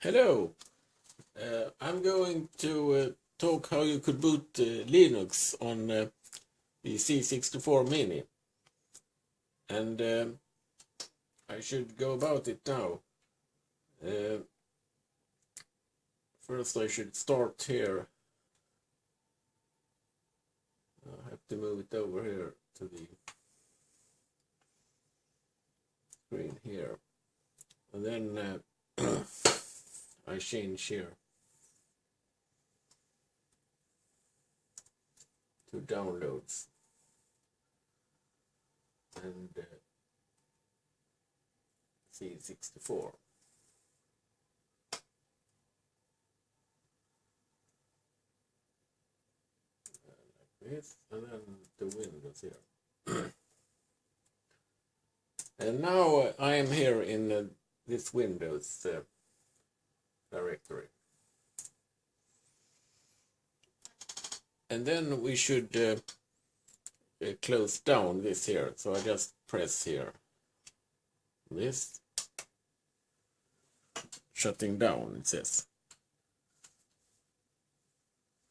Hello. Uh, I'm going to uh, talk how you could boot uh, Linux on uh, the C64 Mini. And um, I should go about it now. Uh, first I should start here. I have to move it over here to the screen here. And then uh, I change here to downloads. And uh, C64 like this and then the windows here. And now uh, I am here in uh, this Windows uh, directory. And then we should uh, uh, close down this here. So I just press here. This. Shutting down, it says.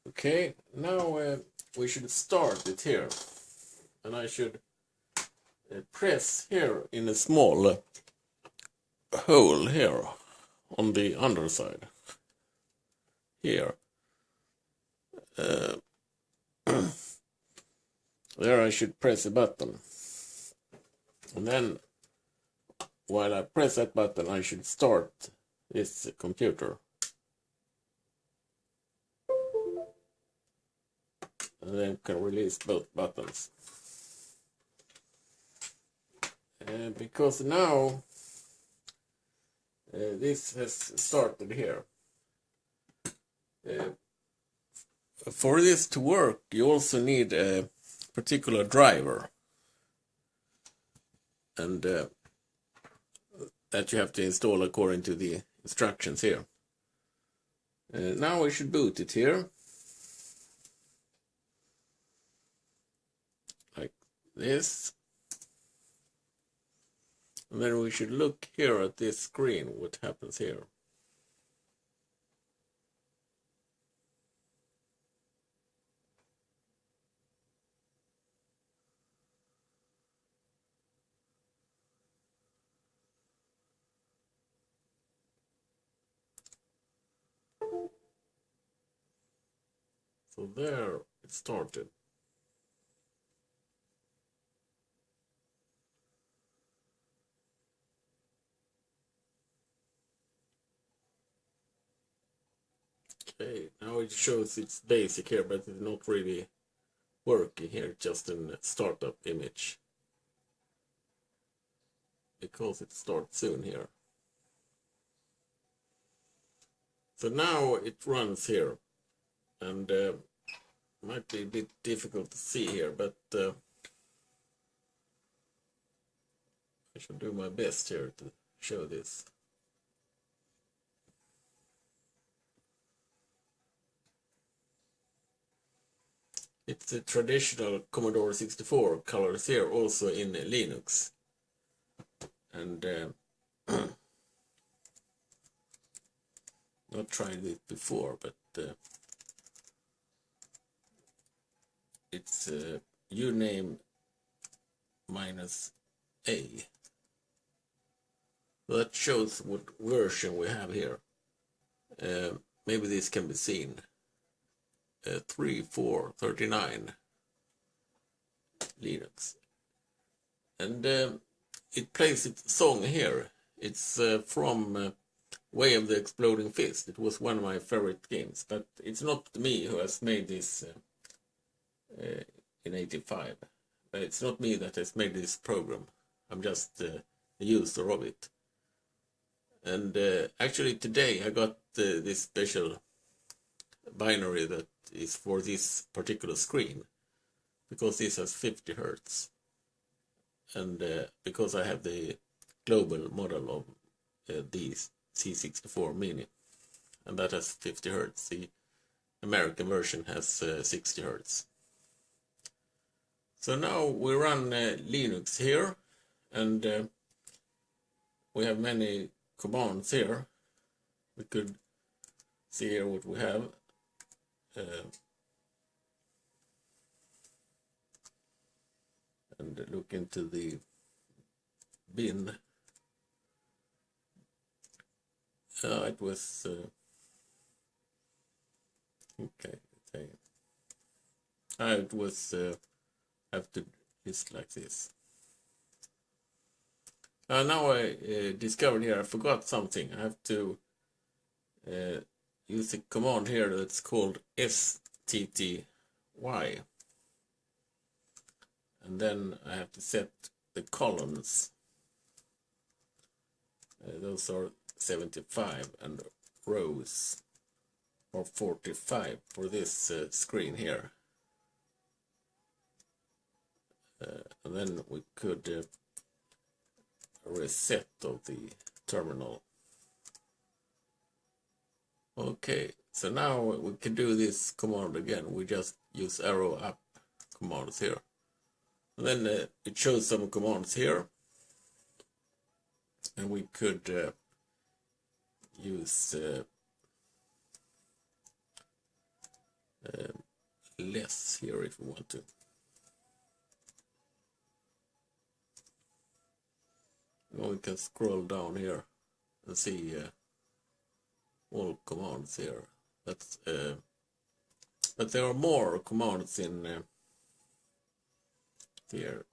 Okay, now uh, we should start it here. And I should uh, press here in a small uh, hole here on the underside here. Uh, there I should press a button. And then while I press that button I should start this computer. And then can release both buttons. Uh, because now uh, this has started here. Uh, for this to work, you also need a particular driver. And uh, that you have to install according to the instructions here. Now we should boot it here. Like this. And then we should look here at this screen, what happens here. So there it started. Okay, now it shows it's basic here, but it's not really working here, just a startup image. Because it starts soon here. So now it runs here, and uh, might be a bit difficult to see here, but uh, I should do my best here to show this. It's the traditional Commodore 64 colors here, also in Linux. And uh, not tried it before, but uh, it's uh, uname minus A. That shows what version we have here. Uh, maybe this can be seen uh, 3, 4, 39 Linux. And uh, it plays its song here. It's uh, from uh, Way of the Exploding Fist. It was one of my favorite games, but it's not me who has made this uh, uh, in 85. It's not me that has made this program. I'm just a user of it. And actually today I got this special binary that is for this particular screen because this has 50 hertz. And uh, because I have the global model of uh, the C64 Mini and that has 50 hertz. The American version has uh, 60 hertz. So now we run uh, Linux here and uh, we have many commands here. We could see here what we have. Uh, and look into the bin. Uh, it was uh, okay. Uh, it was uh, have to just like this. Uh, now I uh, discovered here I forgot something. I have to uh, use a command here that's called stty and then I have to set the columns. Uh, those are 75 and rows. Or 45 for this uh, screen here. Uh, and then we could uh, reset of the terminal okay so now we can do this command again we just use arrow up commands here and then uh, it shows some commands here. And we could uh, use uh, uh, less here if we want to. We can scroll down here and see uh, all commands here. That's uh, but there are more commands in uh, here.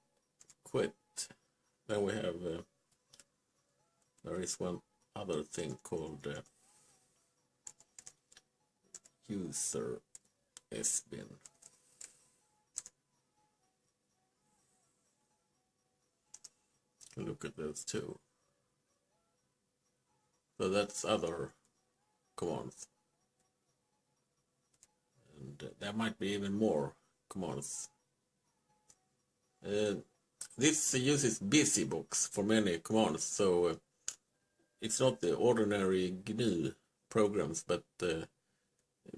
Quit. Then we have uh, there is one other thing called uh, user sbin look at those two. So that's other commands and uh, there might be even more. Commands uh, this uses busybox for many. Commands, so uh, it's not the ordinary GNU programs, but uh,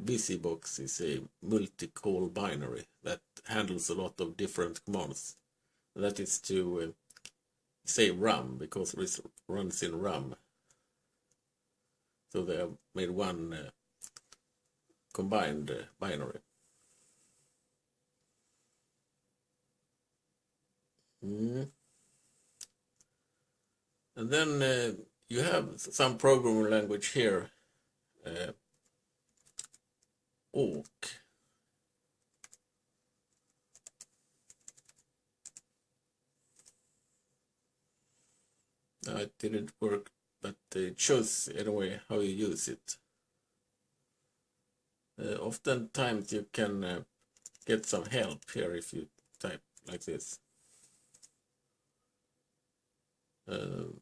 busybox is a multi-call binary that handles a lot of different commands. That is to uh, say RAM, because it runs in RAM. So they have made one uh, combined uh, binary. Mm. And then uh, you have some programming language here. Uh, awk. No, it didn't work, but it shows anyway how you use it. Uh, oftentimes you can uh, get some help here if you type like this. Uh,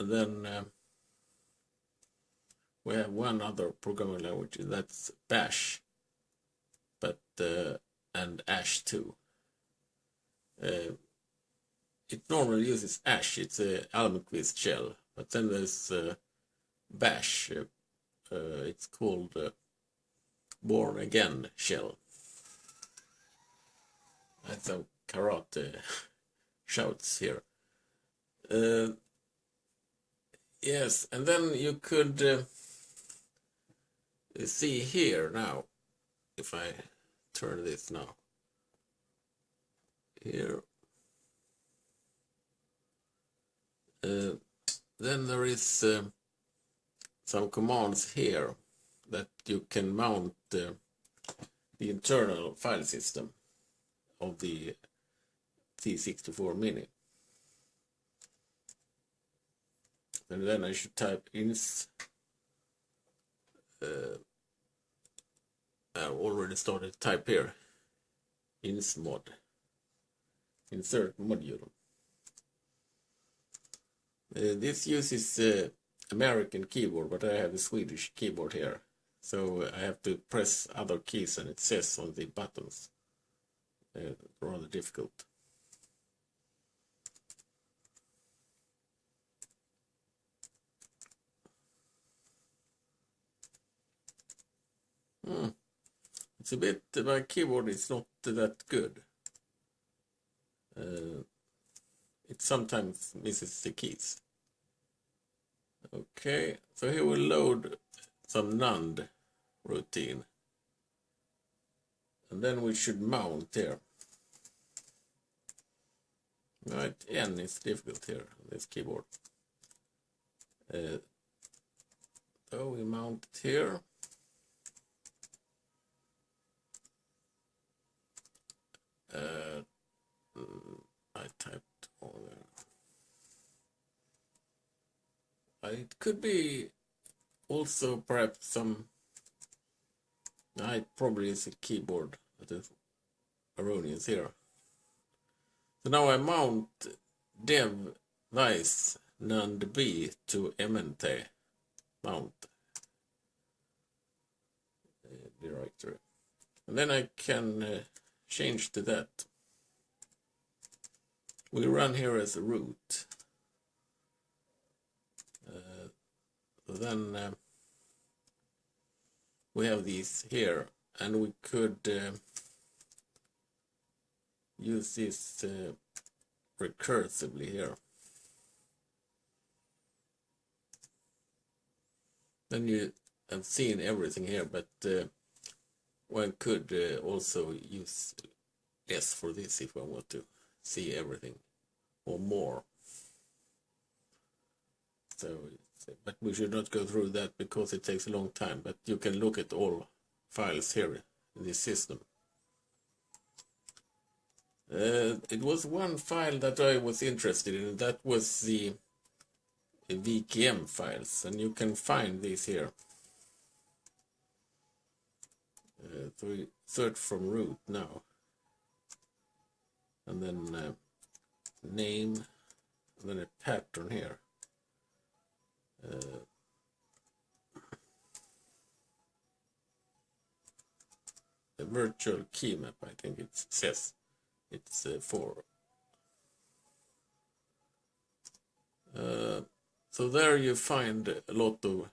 and then uh, we have one other programming language that's Bash, but uh, and Ash too. it normally uses Ash. It's a Almquist shell, but then there's Bash. it's called Bourne Again shell. That's some karate shouts here. Uh, yes, and then you could uh, see here now, if I turn this now, here, uh, then there is uh, some commands here that you can mount uh, the internal file system of the C64 Mini. and then I should type ins uh, I already started type here Ins mod. insert module this uses uh, American keyboard but I have a Swedish keyboard here so I have to press other keys and it says on the buttons uh, rather difficult Hmm. It's a bit, my keyboard is not that good. Uh, it sometimes misses the keys. Okay, so here we'll load some NAND routine. And then we should mount here. Right, N is difficult here on this keyboard. Uh, so we mount here. Uh, mm, I typed all there. It could be also perhaps some I probably is a keyboard that is erroneous here. So now I mount dev vice nand b to mnt mount uh, directory. And then I can uh, change to that. We run here as a root. Then uh, we have these here and we could uh, use this uh, recursively here. Then you have seen everything here, but uh, one could uh, also use less for this if one want to see everything or more. So, but we should not go through that because it takes a long time. But you can look at all files here in this system. Uh, it was one file that I was interested in. That was the VKM files, and you can find these here. Uh, so we search from root now, and then uh, name, and then a pattern here. Uh, a virtual key map, I think it says it's uh, for. Uh, so there you find a lot of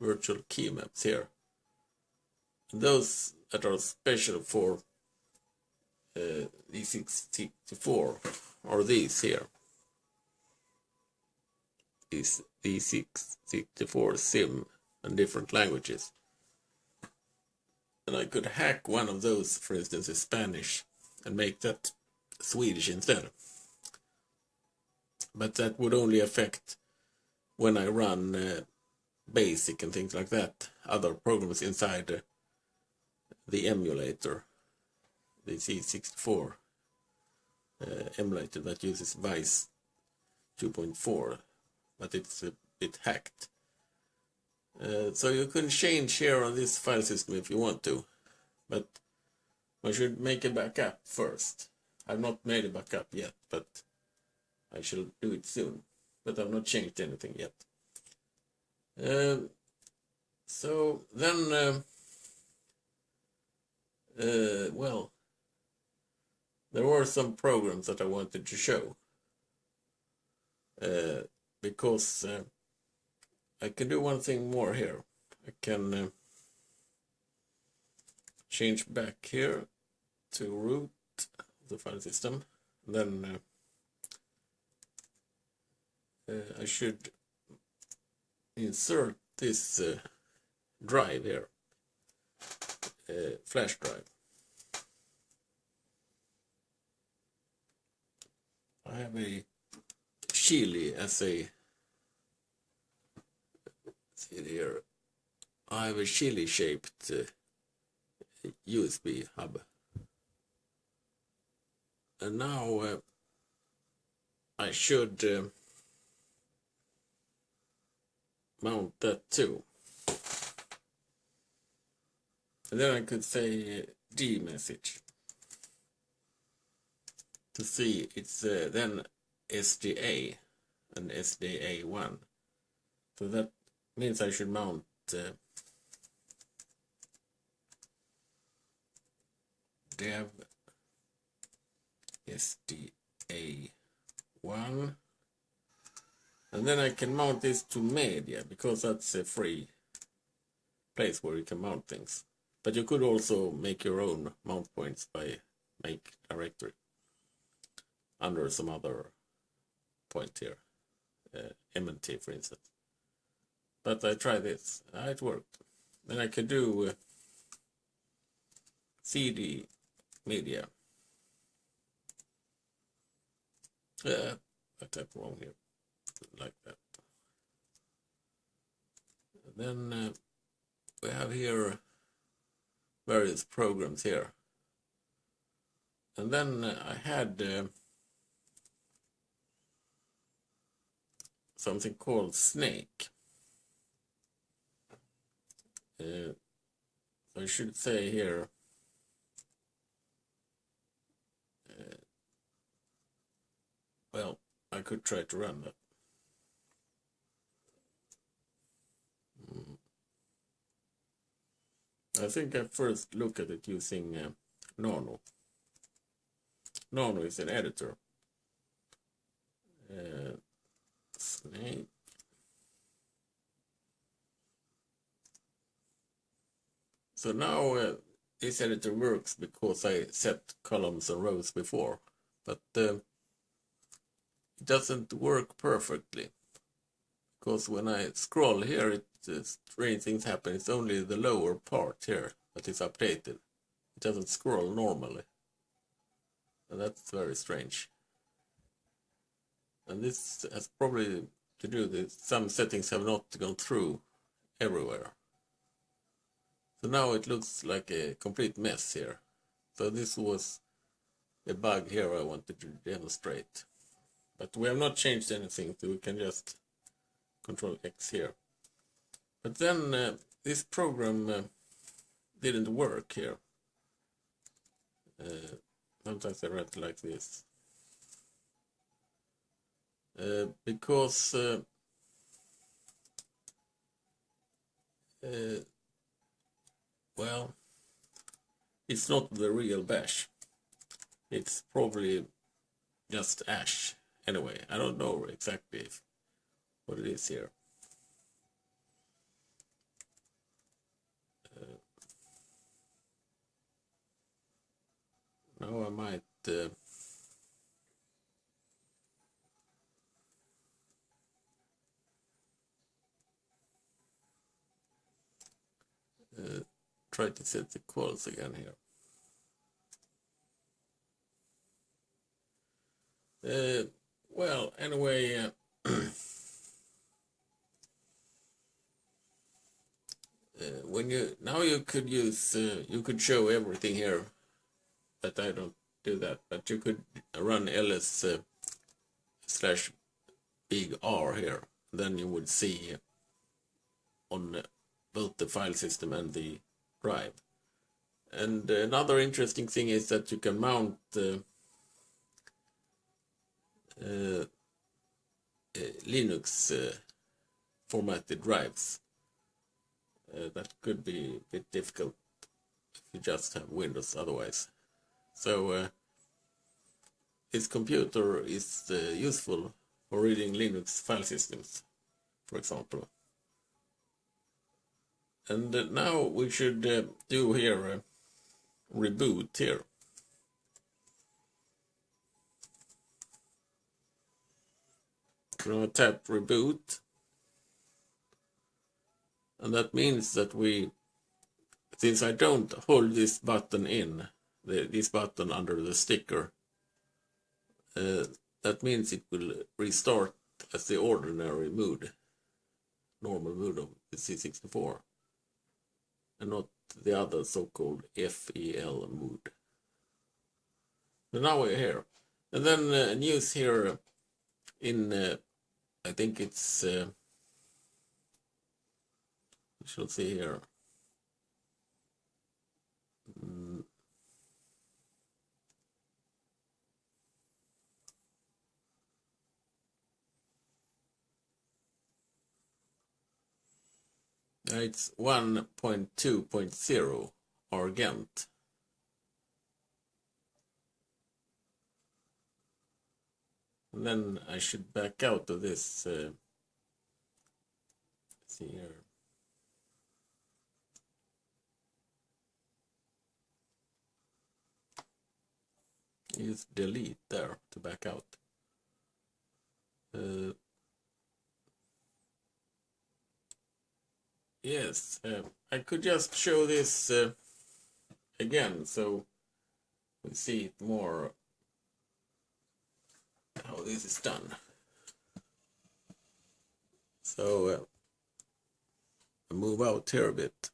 virtual key maps here. And those that are special for uh, E664 are these here. Is E664 sim and different languages. And I could hack one of those, for instance, in Spanish, and make that Swedish instead. But that would only affect when I run uh, BASIC and things like that, other programs inside uh, the emulator, the C64 uh, emulator that uses Vice 2.4, but it's a bit hacked. Uh, so you can change here on this file system if you want to, but I should make a backup first. I've not made a backup yet, but I shall do it soon. But I've not changed anything yet. Uh, so then, uh, uh, well, there were some programs that I wanted to show. Because uh, I can do one thing more here. I can uh, change back here to root the file system. Then uh, uh, I should insert this uh, drive here, uh, flash drive. I have a Chile as a see here. I have a Chile shaped uh, USB hub. And now uh, I should uh, mount that too. And then I could say D message to see it's uh, then SDA and SDA1. So that means I should mount uh, dev SDA1 and then I can mount this to media because that's a free place where you can mount things but you could also make your own mount points by make directory under some other point here uh, MNT for instance but I try this. Ah, it worked. Then I could do uh, CD media. Uh, I typed wrong here, like that. And then uh, we have here various programs here. And then uh, I had something called Snake. Uh, I should say here uh, well I could try to run that mm. I think I first look at it using uh, Nano Nano is an editor uh, Snake So now uh, this editor works because I set columns and rows before, but uh, it doesn't work perfectly. Because when I scroll here, it uh, strange things happen. It's only the lower part here that is updated. It doesn't scroll normally. And that's very strange. And this has probably to do with some settings have not gone through everywhere. So now it looks like a complete mess here. So this was a bug here I wanted to demonstrate. But we have not changed anything, so we can just control X here. But then uh, this program uh, didn't work here. Uh, sometimes I write like this. Uh, because uh, uh, well, it's not the real bash. It's probably just ash. Anyway, I don't know exactly if, what it is here. Uh, now I might uh, uh, try to set the quotes again here. Uh, well, anyway, uh, uh, when you now you could use uh, you could show everything here, but I don't do that. But you could run ls uh, slash big R here. Then you would see on both the file system and the drive. And another interesting thing is that you can mount uh, uh, Linux uh, formatted drives. Uh, that could be a bit difficult if you just have Windows otherwise. So this computer is useful for reading Linux file systems, for example. And uh, now we should uh, do here a reboot here. We're going to tap reboot. And that means that we, since I don't hold this button in, the, this button under the sticker, uh, that means it will restart as the ordinary mood, normal mood of the C64 and not the other so-called FEL mood. So now we're here. And then uh, news here in, uh, I think it's, uh, we shall see here. It's 1.2.0 Argent. And then I should back out of this. Uh, see here. Use delete there to back out. Uh, Yes, uh, I could just show this uh, again so we see it more how this is done. So uh, move out here a bit.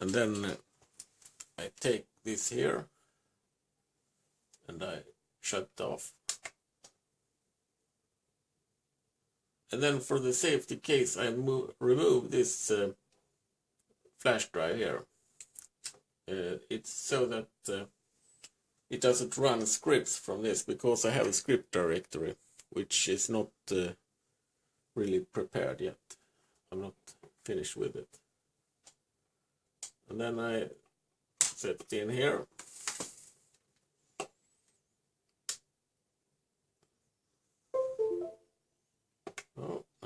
And then uh, I take this here and I shut off. And then for the safety case, I move, remove this uh, flash drive here. Uh, it's so that uh, it doesn't run scripts from this because I have a script directory which is not uh, really prepared yet. I'm not finished with it. And then I set it in here.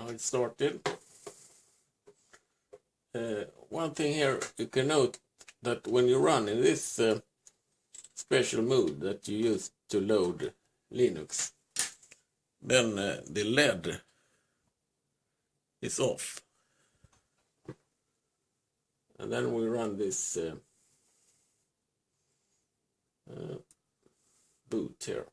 It started. Uh, one thing here you can note that when you run in this uh, special mode that you use to load Linux, then uh, the LED is off. And then we run this uh, uh, boot here.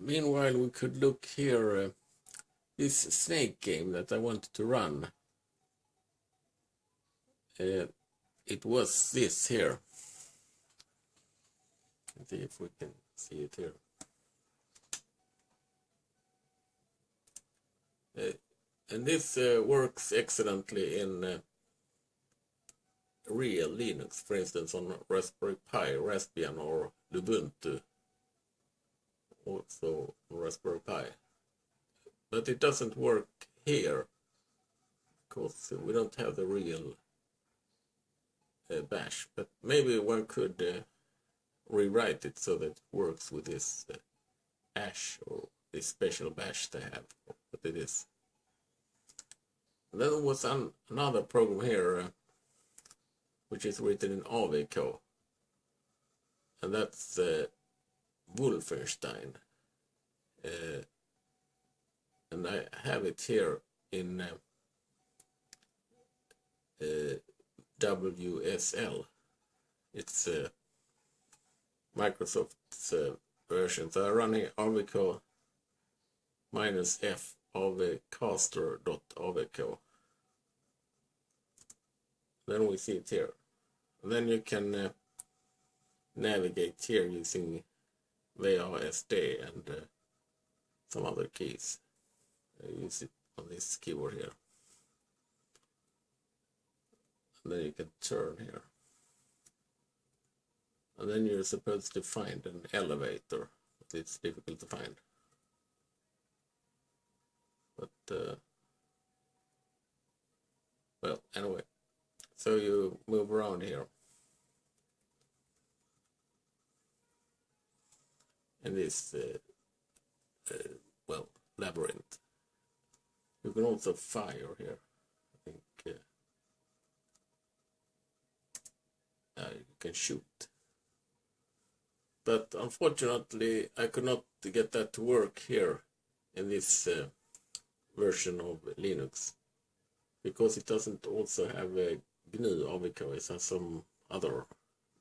Meanwhile, we could look here. Uh, this snake game that I wanted to run. Uh, it was this here. Let's see if we can see it here. Uh, and this uh, works excellently in uh, real Linux, for instance, on Raspberry Pi, Raspbian, or Ubuntu also Raspberry Pi. But it doesn't work here because we don't have the real uh, bash. But maybe one could uh, rewrite it so that it works with this uh, ash or this special bash they have. But it is. Then there was an, another program here uh, which is written in awk. And that's uh, Wolfenstein. Uh, and I have it here in uh, uh, WSL. It's uh, Microsoft's uh, version. So I'm running awk minus F avcaster.avk. Then we see it here. And then you can uh, navigate here using WASD and uh, some other keys. I use it on this keyboard here. And then you can turn here. And then you're supposed to find an elevator, but it's difficult to find. But, uh, well, anyway, so you move around here. In this uh, uh, well labyrinth. You can also fire here. I think uh, uh, you can shoot. But unfortunately, I could not get that to work here in this uh, version of Linux because it doesn't also have a GNU awk, it has some other,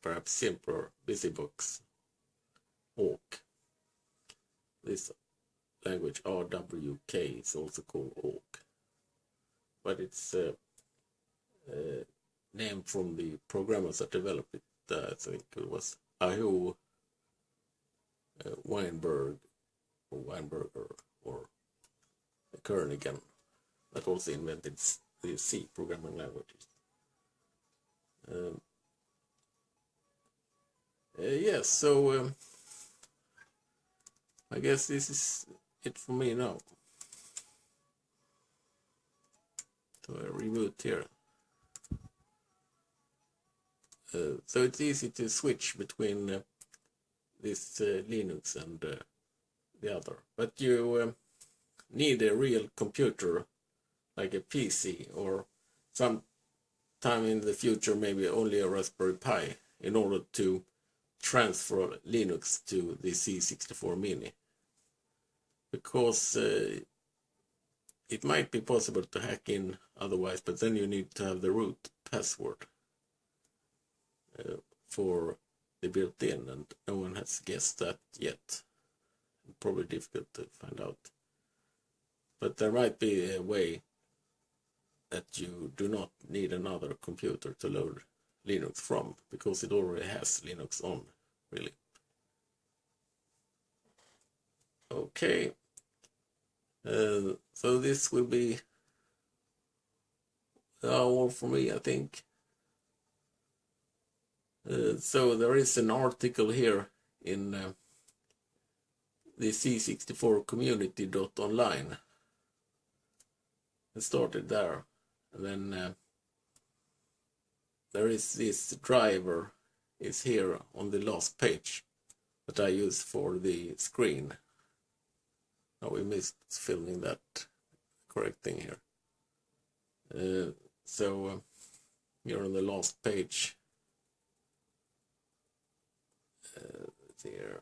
perhaps simpler BusyBox awk this language RWK is also called awk, but it's a, uh, named from the programmers that developed it. Uh, I think it was Aho uh, Weinberg or Weinberger or Kernighan that also invented the C programming languages. Um, uh, yes, so um, I guess this is it for me now. So I reboot here. Uh, so it's easy to switch between uh, this uh, Linux and uh, the other. But you um, need a real computer, like a PC, or some time in the future maybe only a Raspberry Pi, in order to transfer Linux to the C64 Mini. Because uh, it might be possible to hack in otherwise, but then you need to have the root password uh, for the built-in, and no one has guessed that yet. Probably difficult to find out. But there might be a way that you do not need another computer to load Linux from, because it already has Linux on, really. Okay. Uh, so this will be all for me, I think. Uh, so there is an article here in uh, the C64 community.online. It started there. And then uh, there is this driver is here on the last page that I use for the screen. Now we missed filming that correct thing here. Uh, so uh, you're on the last page uh, there.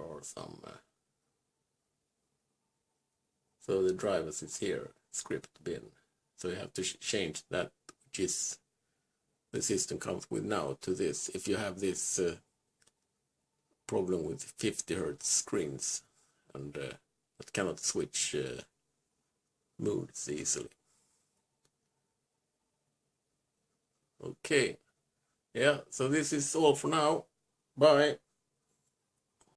Or some. Uh, so the drivers is here, script bin. So you have to change that, which is the system comes with now, to this. If you have this uh, problem with 50 hertz screens and uh, that cannot switch uh, modes easily. Okay. Yeah, so this is all for now. Bye.